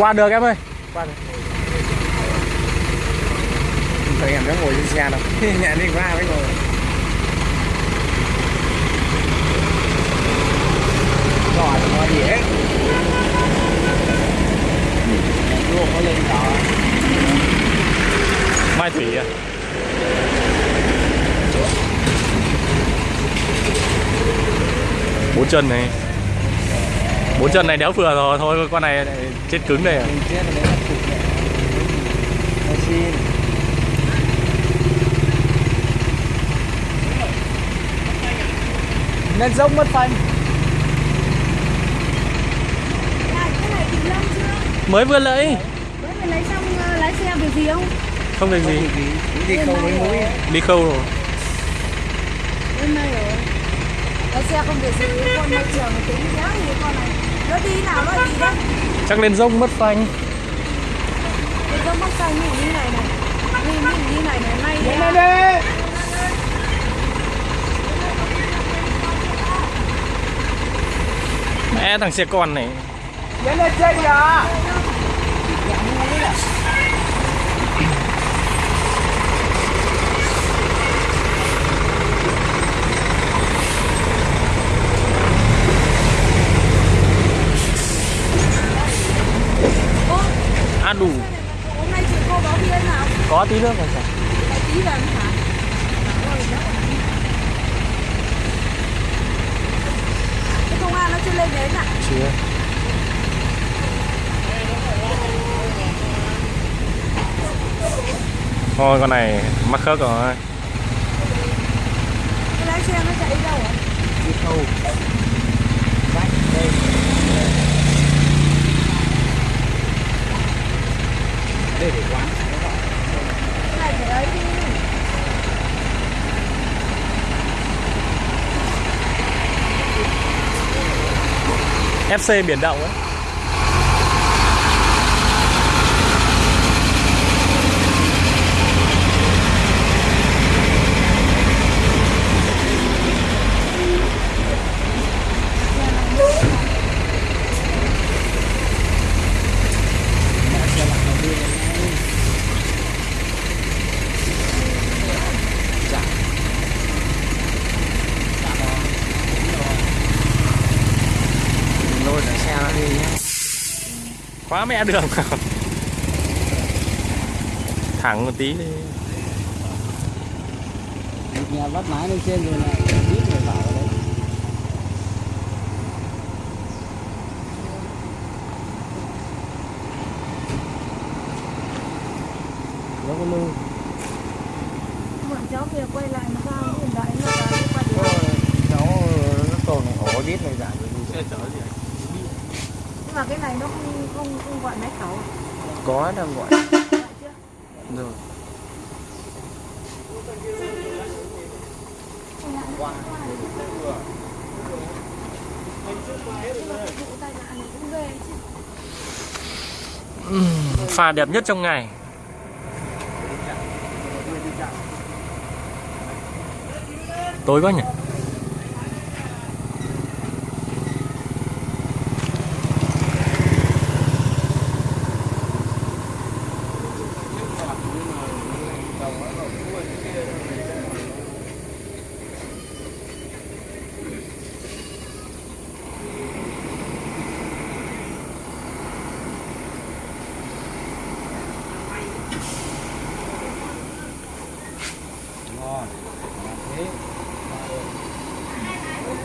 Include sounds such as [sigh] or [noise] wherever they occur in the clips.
Qua được em ơi. Qua được. Thấy em đã ngồi trên xe đâu. [laughs] Nhà đi qua mới ngồi. Rồi nó gì hết Luôn có lên đó. Mai Thủy à? Bốn chân này bốn chân này đéo vừa rồi thôi con này lại chết cứng đây à? Mình chết rồi đấy là cục này. Lên dốc mất phanh. Mới vừa lấy. Mới lấy xong ờ, lái xe việc gì không? không được gì. Đi không với mũi đi khâu rồi. Hôm nay rồi. Lái xe không việc gì, con môi trường tính giá gì con này. Nó đi nào nó đi đấy. chắc lên rông mất phanh. Cái giống bóc xanh như như này này. Như như như này này, nay Lên à, đây đi mẹ thằng xe con này. Lên lên trên kìa à đủ hôm nay chị cô báo bia nào? có tí nước rồi Lại tí lần hả? Cái công an nó chưa lên đến à? chưa thôi con này mắc khớp rồi Cái lái xe nó chạy đâu hả? Đi khâu Vách đây Đây để quán Cái này phải ấy đi. FC biển động ấy Đi nhé quá mẹ đường [laughs] thẳng một tí đi. Nhà bắt máy lên trên rồi lại Ít rồi bảo đấy. Nó có lưu. Bọn cháu kia quay lại nó vào hiện đại nó quay Có lại. cháu nó còn ổ biết này giảm rồi. Xe chở gì Nhưng mà cái này nó không không không gọi máy khẩu. à? Có đang gọi rồi chứ. pha đẹp nhất trong ngày tối quá nhỉ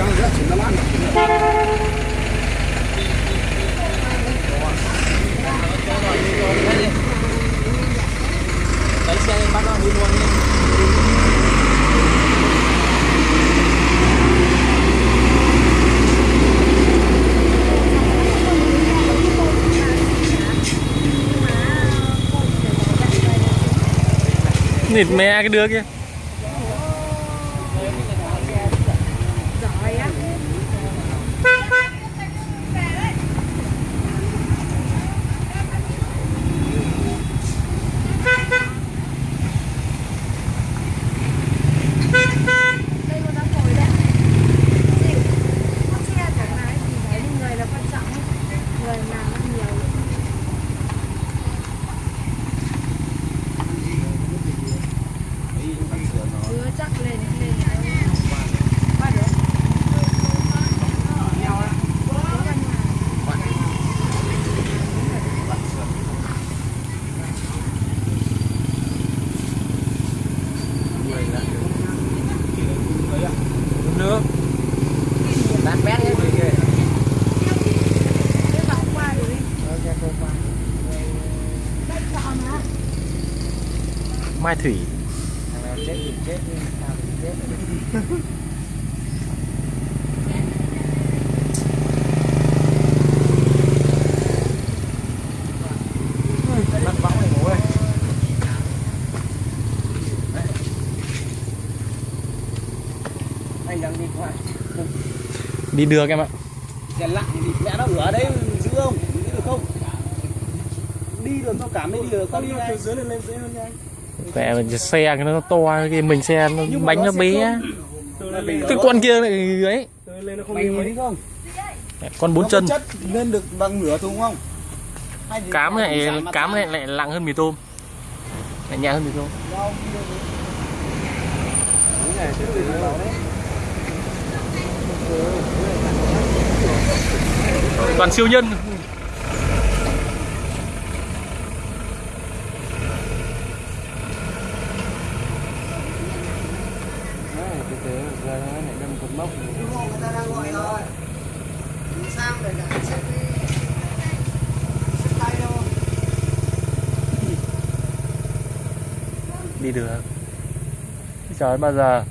lấy xe bắt nó đi luôn đi nịt mẹ cái đứa kia. Mai thủy. Thằng nào chết thì chết đi sao thì chết anh đang đi qua đi đưa em ạ. Xe lặng thì mẹ nó ở đấy giữ không đi được không đi được nó cảm thấy đi được không đi ngay dưới lên lên dễ hơn nhanh mẹ mình xe cái nó to cái mình xe nó bánh nó bé. cái con kia lại ấy. Con bốn chân. chất lên được bằng nửa thùng không? Cám này cám này lại nặng hơn mì tôm. Lại nhẹ hơn mì tôm. Đúng này, toàn siêu nhân Đấy, từ từ, giờ nó lại đâm cột mốc. Người ta đang gọi rồi. Sao để cả xếp đi. Xếp tay đâu đi được. Trời ơi, bao giờ?